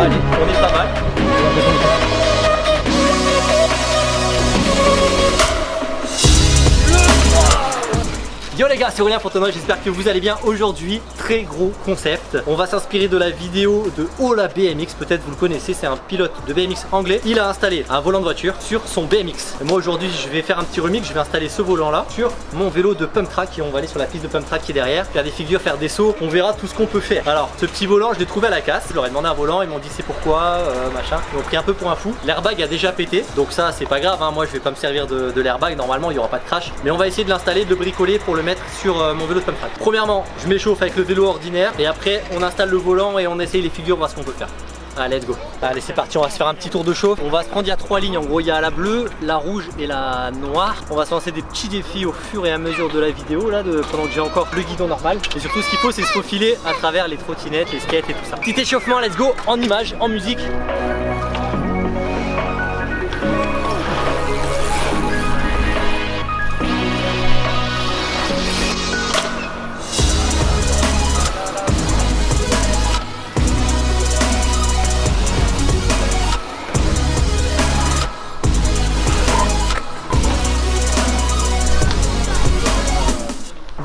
Allez, on est pas mal. Yo les gars, c'est Aurélien Fontenoy, j'espère que vous allez bien. Aujourd'hui, très gros concept. On va s'inspirer de la vidéo de Ola BMX, peut-être vous le connaissez, c'est un pilote de BMX anglais. Il a installé un volant de voiture sur son BMX. Moi aujourd'hui, je vais faire un petit remix, je vais installer ce volant là sur mon vélo de pump track et on va aller sur la piste de pump track qui est derrière, faire des figures, faire des sauts, on verra tout ce qu'on peut faire. Alors, ce petit volant, je l'ai trouvé à la casse. Je leur ai demandé un volant, ils m'ont dit c'est pourquoi, euh, machin. Ils m'ont pris un peu pour un fou. L'airbag a déjà pété, donc ça c'est pas grave, hein. moi je vais pas me servir de, de l'airbag, normalement il y aura pas de crash. Mais on va essayer de l'installer, de le bricoler pour le mettre sur euh, mon vélo track. Premièrement, je m'échauffe avec le vélo ordinaire et après on installe le volant et on essaye les figures, voir ce qu'on peut faire. Allez, let's go. Allez, c'est parti, on va se faire un petit tour de chauffe. On va se prendre, il y a trois lignes. En gros, il y a la bleue, la rouge et la noire. On va se lancer des petits défis au fur et à mesure de la vidéo, là, de, pendant que j'ai encore le guidon normal. Et surtout, ce qu'il faut, c'est se faufiler à travers les trottinettes, les skates et tout ça. Petit échauffement, let's go, en images, en musique.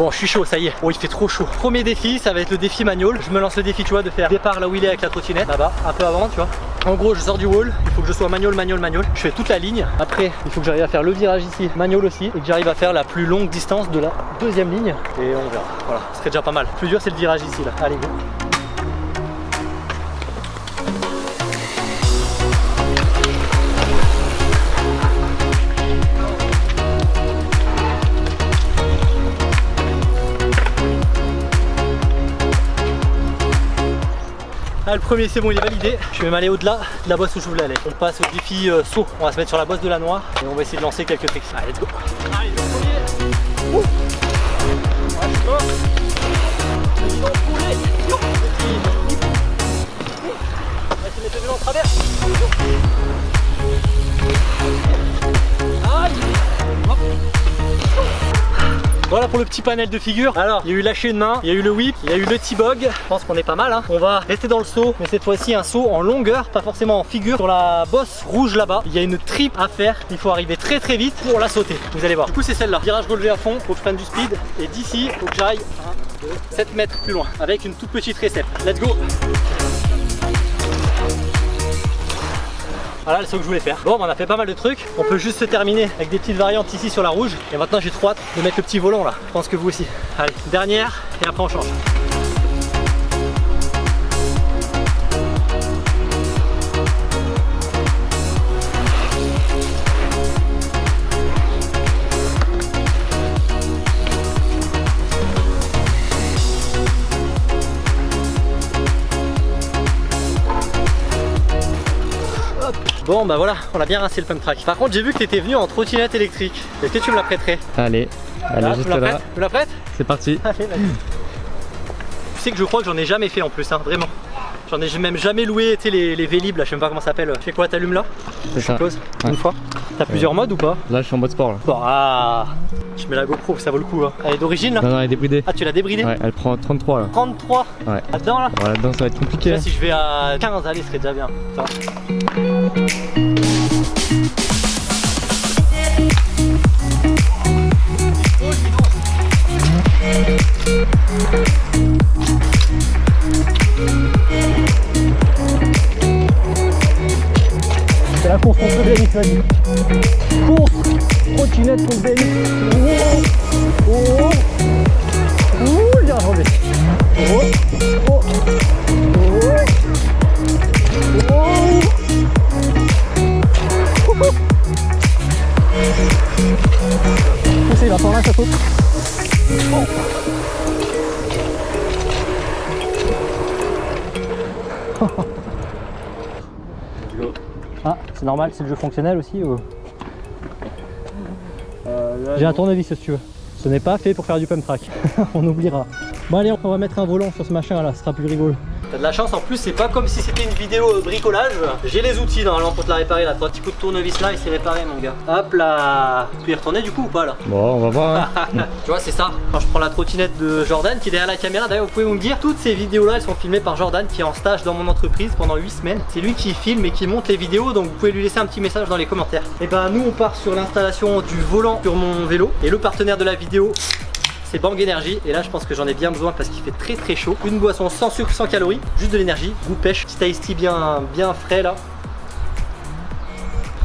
Bon, je suis chaud, ça y est. Oh, il fait trop chaud. Premier défi, ça va être le défi manual. Je me lance le défi, tu vois, de faire départ là où il est avec la trottinette, là-bas, un peu avant, tu vois. En gros, je sors du wall, il faut que je sois manual, manual, manual. Je fais toute la ligne. Après, il faut que j'arrive à faire le virage ici, manual aussi, et que j'arrive à faire la plus longue distance de la deuxième ligne. Et on verra. Voilà, ce serait déjà pas mal. Plus dur, c'est le virage ici, là. Allez, go. Ah, le premier c'est bon il est validé, je vais m'aller au-delà de la bosse où je voulais aller. On passe au défi euh, saut, on va se mettre sur la bosse de la noire et on va essayer de lancer quelques tricks. Allez let's go. Voilà pour le petit panel de figures. Alors, il y a eu lâcher une main, il y a eu le whip, il y a eu le T-bog. Je pense qu'on est pas mal. Hein. On va rester dans le saut, mais cette fois-ci un saut en longueur, pas forcément en figure. Sur la bosse rouge là-bas, il y a une trip à faire. Il faut arriver très très vite pour la sauter. Vous allez voir. Du coup, c'est celle-là. Virage relevé à fond, faut que du speed. Et d'ici, faut que j'aille 1, 2, 7 mètres plus loin avec une toute petite récepte. Let's go Voilà le saut que je voulais faire. Bon, on a fait pas mal de trucs. On peut juste se terminer avec des petites variantes ici sur la rouge. Et maintenant, j'ai trop hâte de mettre le petit volant là. Je pense que vous aussi. Allez, dernière et après on change. Bon bah voilà, on a bien rincé le pump track. Par contre j'ai vu que tu étais venu en trottinette électrique. Est-ce que tu me la prêterais Allez, allez tu juste là. Tu me la prêtes C'est parti. Allez. Tu sais que je crois que j'en ai jamais fait en plus, hein, vraiment. J'en ai même jamais loué, sais, les, les Vélib là, je sais même pas comment ça s'appelle. Tu fais quoi, t'allumes là C'est Je ça. suppose Ouais. Une fois T'as plusieurs modes ou pas Là, je suis en mode sport là. Bon, ah Je mets la GoPro, ça vaut le coup. Hein. Elle est d'origine là Non, non, elle est débridée. Ah, tu l'as débridée Ouais, elle prend 33 là. 33 Ouais. Là-dedans là Bon, là-dedans, ça va être compliqué. Là, si je vais à 15, allez, ce serait déjà bien. Ça course contre BMX, vas-y. Course, trottinette contre BMX. C'est le jeu fonctionnel aussi ou... J'ai un tournevis si tu veux. Ce n'est pas fait pour faire du pump track. on oubliera. Bon allez, on va mettre un volant sur ce machin là, ce sera plus rigolo. T'as de la chance en plus, c'est pas comme si c'était une vidéo euh, bricolage. J'ai les outils normalement pour te la réparer là. Trois petits coups de tournevis là et c'est réparé mon gars. Hop là. Tu peux y retourner du coup ou pas là Bon, on va voir. Hein. Tu vois, c'est ça. Quand je prends la trottinette de Jordan qui est derrière la caméra, d'ailleurs, vous pouvez me dire, toutes ces vidéos là, elles sont filmées par Jordan qui est en stage dans mon entreprise pendant 8 semaines. C'est lui qui filme et qui monte les vidéos, donc vous pouvez lui laisser un petit message dans les commentaires. Et ben, nous, on part sur l'installation du volant sur mon vélo et le partenaire de la vidéo. C'est Bang Energy et là je pense que j'en ai bien besoin parce qu'il fait très très chaud. Une boisson sans sucre, sans calories, juste de l'énergie, goût pêche, petit tea bien, bien frais là.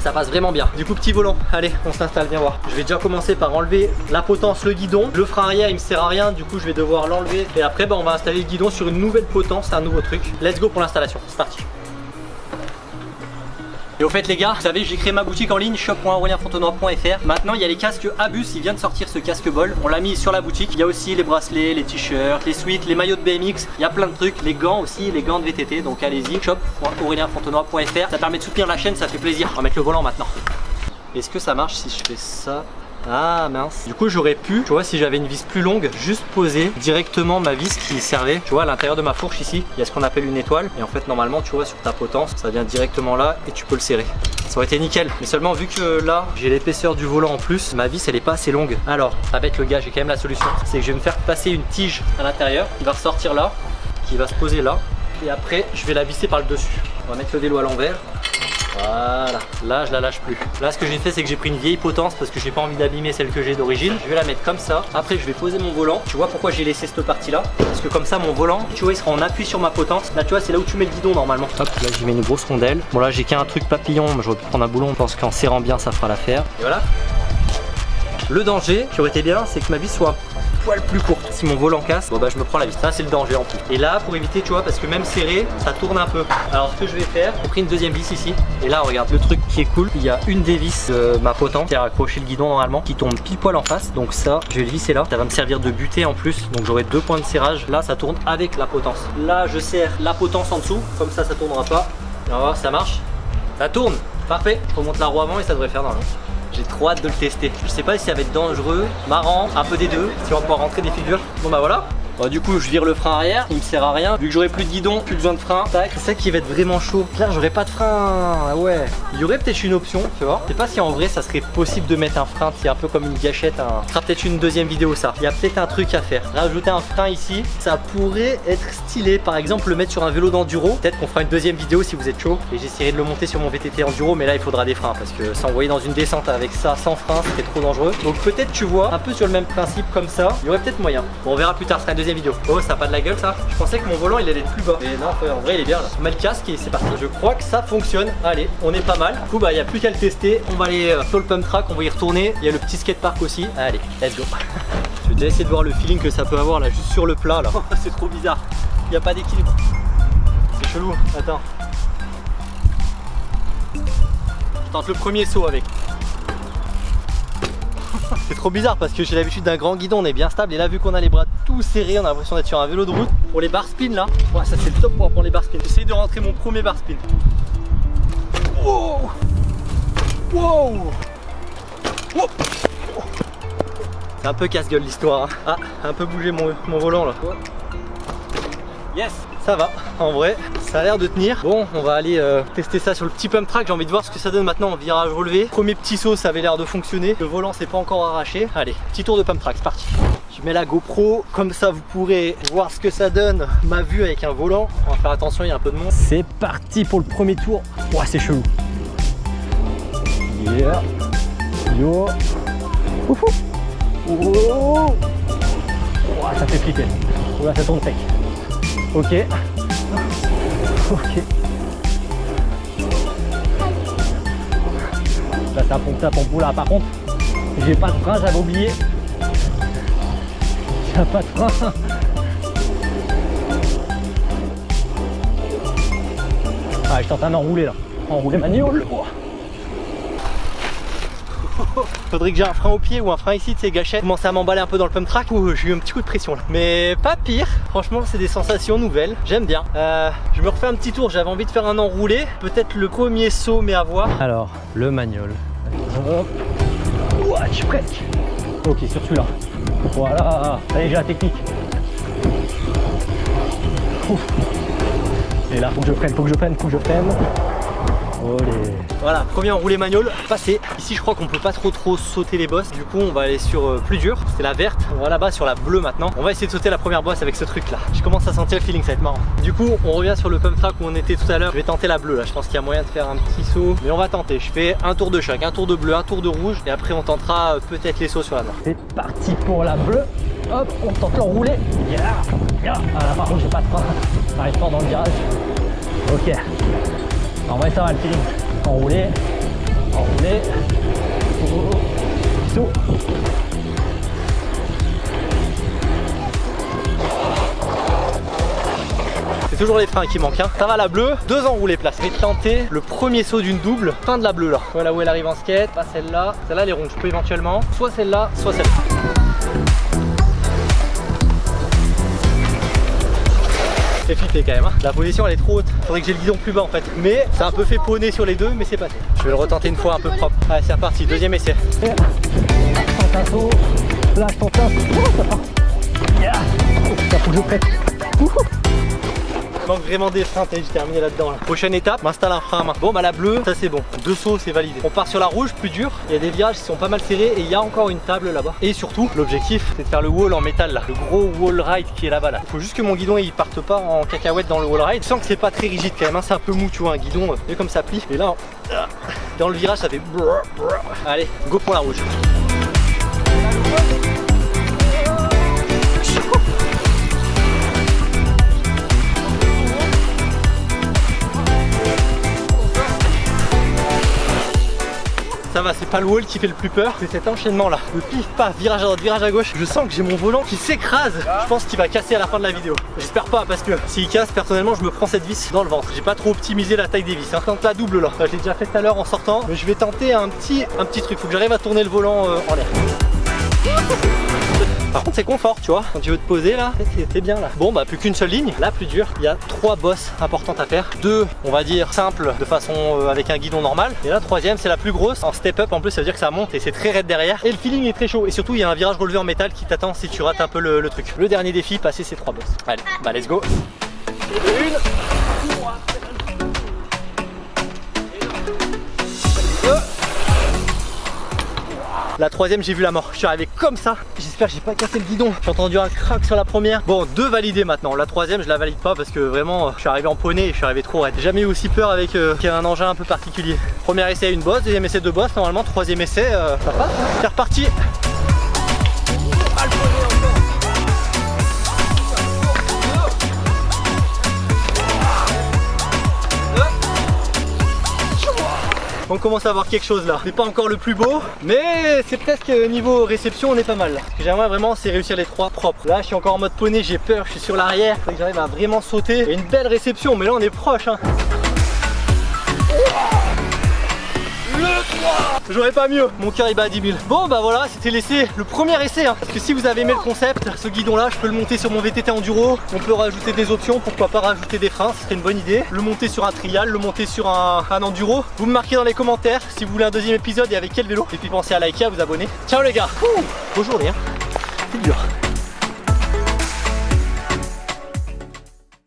Ça passe vraiment bien. Du coup, petit volant. Allez, on s'installe, viens voir. Je vais déjà commencer par enlever la potence, le guidon. Le frein arrière, il me sert à rien. Du coup, je vais devoir l'enlever. Et après, bah, on va installer le guidon sur une nouvelle potence, un nouveau truc. Let's go pour l'installation. C'est parti. Et au fait les gars, vous savez j'ai créé ma boutique en ligne shop.aurelienfontenoy.fr Maintenant il y a les casques Abus, il vient de sortir ce casque bol. On l'a mis sur la boutique, il y a aussi les bracelets, les t-shirts, les suites, les maillots de BMX Il y a plein de trucs, les gants aussi, les gants de VTT Donc allez-y, shop.aurelienfontenoy.fr Ça permet de soutenir la chaîne, ça fait plaisir. On va mettre le volant maintenant. Est-ce que ça marche si je fais ça? Ah mince. Du coup j'aurais pu, tu vois si j'avais une vis plus longue Juste poser directement ma vis qui servait Tu vois à l'intérieur de ma fourche ici. Il y a ce qu'on appelle une étoile. Et en fait normalement tu vois sur ta potence Ça vient directement là et tu peux le serrer. Ça aurait été nickel. Mais seulement vu que là j'ai l'épaisseur du volant en plus Ma vis elle est pas assez longue. Alors ça va être le gars j'ai quand même la solution. C'est que je vais me faire passer une tige à l'intérieur. Qui va ressortir là Qui va se poser là. Et après je vais la visser par le dessus On va mettre le vélo à l'envers voilà, là je la lâche plus. Là ce que j'ai fait c'est que j'ai pris une vieille potence parce que j'ai pas envie d'abîmer celle que j'ai d'origine. Je vais la mettre comme ça. Après je vais poser mon volant. Tu vois pourquoi j'ai laissé cette partie là Parce que comme ça mon volant, tu vois il sera en appui sur ma potence. Là tu vois c'est là où tu mets le guidon normalement. Hop, là j'y mets une grosse rondelle. Bon là j'ai qu'un truc papillon, mais j'aurais pu prendre un boulon. Pense qu'en serrant bien ça fera l'affaire. Et voilà. Le danger qui aurait été bien c'est que ma vis soit poil plus courte. Si mon volant casse, bon bah je me prends la vis. Ça c'est le danger en plus. Et là pour éviter tu vois parce que même serré ça tourne un peu. Alors ce que je vais faire, j'ai pris une deuxième vis ici. Et là regarde le truc qui est cool. Il y a une des vis ma potence qui a accroché le guidon normalement qui tombe pile poil en face. Donc ça je vais le visser là. Ça va me servir de butée en plus. Donc j'aurai deux points de serrage. Là ça tourne avec la potence. Là je serre la potence en dessous. Comme ça ça tournera pas. Et on va voir ça marche. Ça tourne. Parfait. Je remonte la roue avant et ça devrait faire normalement. J'ai trop hâte de le tester. Je sais pas si ça va être dangereux, marrant, un peu des deux, si on va pouvoir rentrer des figures. Bon bah voilà. Bon, du coup je vire le frein arrière, il me sert à rien. Vu que j'aurai plus de guidon, plus besoin de frein Tac, c'est ça qui va être vraiment chaud. Là j'aurai pas de frein, ah ouais. Il y aurait peut-être une option, tu vois. Je sais pas si en vrai ça serait possible de mettre un frein C'est un peu comme une gâchette, un... ce sera peut-être une deuxième vidéo ça. Il y a peut-être un truc à faire. Rajouter un frein ici, ça pourrait être stylé. Par exemple le mettre sur un vélo d'enduro. Peut-être qu'on fera une deuxième vidéo si vous êtes chaud. Et j'essaierai de le monter sur mon VTT enduro Mais là il faudra des freins Parce que s'envoyer dans une descente avec ça sans frein c'était trop dangereux. Donc peut-être tu vois, un peu sur le même principe comme ça. Il y aurait peut-être moyen. Bon on verra plus tard, ce sera une deuxième vidéo. Oh ça a pas de la gueule ça Je pensais que mon volant il allait être plus bas. Mais non en vrai il est bien là. On met le casque et c'est parti. Je crois que ça fonctionne. Allez on est pas mal. Du coup bah il n'y a plus qu'à le tester. On va aller euh, sur le pump track On va y retourner. Il y a le petit skatepark aussi. Allez let's go. Je vais déjà essayer de voir le feeling que ça peut avoir là juste sur le plat là. C'est trop bizarre. Il n'y a pas d'équilibre. C'est chelou Attends. Je tente le premier saut avec. C'est trop bizarre parce que j'ai l'habitude d'un grand guidon, on est bien stable. Et là vu qu'on a les bras tout serrés, on a l'impression d'être sur un vélo de route. Pour les bar spin là, ouais, ça c'est le top pour apprendre les bar spin. J'essaie de rentrer mon premier bar spin. Wow Wow, C'est un peu casse-gueule l'histoire. Hein. Ah, un peu bougé mon, mon volant là. Yes ça va en vrai ça a l'air de tenir bon on va aller euh, tester ça sur le petit pump track j'ai envie de voir ce que ça donne maintenant en virage relevé premier petit saut ça avait l'air de fonctionner le volant c'est pas encore arraché allez petit tour de pump track c'est parti je mets la GoPro comme ça vous pourrez voir ce que ça donne ma vue avec un volant on va faire attention il y a un peu de monde c'est parti pour le premier tour ouais c'est chelou yeah yo Oufou. Oh. ça fait flipper ça tourne sec Ok. Ok. Là un pompe à pompe là par contre. J'ai pas de frein, j'avais oublié. J'ai pas de frein. Ah je suis en train d'enrouler là. Enrouler ma le Faudrait que j'ai un frein au pied ou un frein ici de ces gâchettes. Commencer à m'emballer un peu dans le pump track. j'ai eu un petit coup de pression là. Mais pas pire. Franchement, c'est des sensations nouvelles. J'aime bien. Euh, je me refais un petit tour. J'avais envie de faire un enroulé. Peut-être le premier saut, mais à voir. Alors, le manual. Ouah, je suis presque. Ok, sur celui-là. Voilà. Allez, j'ai la technique. Et là, faut que je freine, faut que je freine, faut que je freine. Olé. Voilà, premier enroulé manuel, passé. Ici, je crois qu'on peut pas trop trop sauter les bosses. Du coup, on va aller sur euh, plus dur. C'est la verte. On va là-bas sur la bleue maintenant. On va essayer de sauter la première bosse avec ce truc là. Je commence à sentir le feeling, ça va être marrant. Du coup, on revient sur le pump track où on était tout à l'heure. Je vais tenter la bleue là. Je pense qu'il y a moyen de faire un petit saut. Mais on va tenter. Je fais un tour de choc, un tour de bleu, un tour de rouge. Et après, on tentera euh, peut-être les sauts sur la noire. C'est parti pour la bleue. Hop, on tente l'enroulé. Yeah, yeah. Ah là, par contre, j'ai pas de frein. Ça arrive fort dans le virage. Ok. En vrai, ça va le feeling. Enroulé, enroulé. C'est toujours les freins qui manquent. Hein. Ça va la bleue, deux enroulés place. Je vais tenter le premier saut d'une double, fin de la bleue là. Voilà où elle arrive en skate, pas celle-là. Celle-là, les rondes, je peux éventuellement. Soit celle-là, soit celle-là. C'est flippé quand même. hein. La position elle est trop haute. Faudrait que j'ai le guidon plus bas en fait. Mais c'est un peu fait poney sur les deux, mais c'est passé. Je vais le retenter une fois un peu propre. Allez, c'est reparti. Deuxième essai. Manque vraiment des freins, j'ai terminé là-dedans. Là. Prochaine étape, m'installe un frein à main. Bon bah la bleue, ça c'est bon. Deux sauts, c'est validé. On part sur la rouge, plus dur. Il y a des virages qui sont pas mal serrés et il y a encore une table là-bas. Et surtout, l'objectif, c'est de faire le wall en métal là. Le gros wall ride qui est là-bas là. Faut juste que mon guidon il parte pas en cacahuète dans le wall ride. Je sens que c'est pas très rigide quand même, hein. c'est un peu mou, tu vois, un guidon, euh, comme ça plie. Et là, dans le virage, ça fait. Allez, go pour la rouge. Ça va, c'est pas le wall qui fait le plus peur, c'est cet enchaînement là. Le pif paf, virage à droite, virage à gauche. Je sens que j'ai mon volant qui s'écrase. Je pense qu'il va casser à la fin de la vidéo. J'espère pas parce que s'il casse, personnellement, je me prends cette vis dans le ventre. J'ai pas trop optimisé la taille des vis. Hein. Tente la double là. Je l'ai déjà fait tout à l'heure en sortant. Mais je vais tenter un petit, un petit truc. Faut que j'arrive à tourner le volant euh, en l'air. Par contre c'est confort tu vois. Quand tu veux te poser là c'est bien là. Bon bah plus qu'une seule ligne. Là plus dur. Il y a trois bosses importantes à faire. Deux on va dire simples de façon euh, avec un guidon normal. Et la troisième c'est la plus grosse En step up. En plus ça veut dire que ça monte et c'est très raide derrière. Et le feeling est très chaud. Et surtout il y a un virage relevé en métal qui t'attend si tu rates un peu le, le truc. Le dernier défi passer ces trois bosses. Allez bah let's go. Une La troisième, j'ai vu la mort. Je suis arrivé comme ça. J'espère que j'ai pas cassé le guidon. J'ai entendu un crack sur la première. Bon, deux validées maintenant. La troisième, je la valide pas parce que vraiment, euh, je suis arrivé en poney et je suis arrivé trop raide. Jamais eu aussi peur avec euh, un engin un peu particulier. Premier essai, une bosse. Deuxième essai, deux bosses. Normalement, troisième essai, euh, ça passe. hein. C'est reparti. On commence à voir quelque chose là. C'est pas encore le plus beau, mais c'est presque niveau réception, on est pas mal. Ce que j'aimerais vraiment, c'est réussir les trois propres. Là, je suis encore en mode poney, j'ai peur, je suis sur l'arrière. Faut que j'arrive à vraiment sauter. Il a une belle réception, mais là, on est proche. Hein. J'aurais pas mieux, mon cœur il bat à 10 000 Bon bah voilà, c'était l'essai, le premier essai hein. Parce que si vous avez aimé le concept, ce guidon là, je peux le monter sur mon VTT Enduro. On peut rajouter des options, pourquoi pas rajouter des freins, ce serait une bonne idée. Le monter sur un trial, le monter sur un, Enduro. Vous me marquez dans les commentaires si vous voulez un deuxième épisode et avec quel vélo. Et puis pensez à liker, à vous abonner. Ciao les gars. Bonne journée hein. C'est dur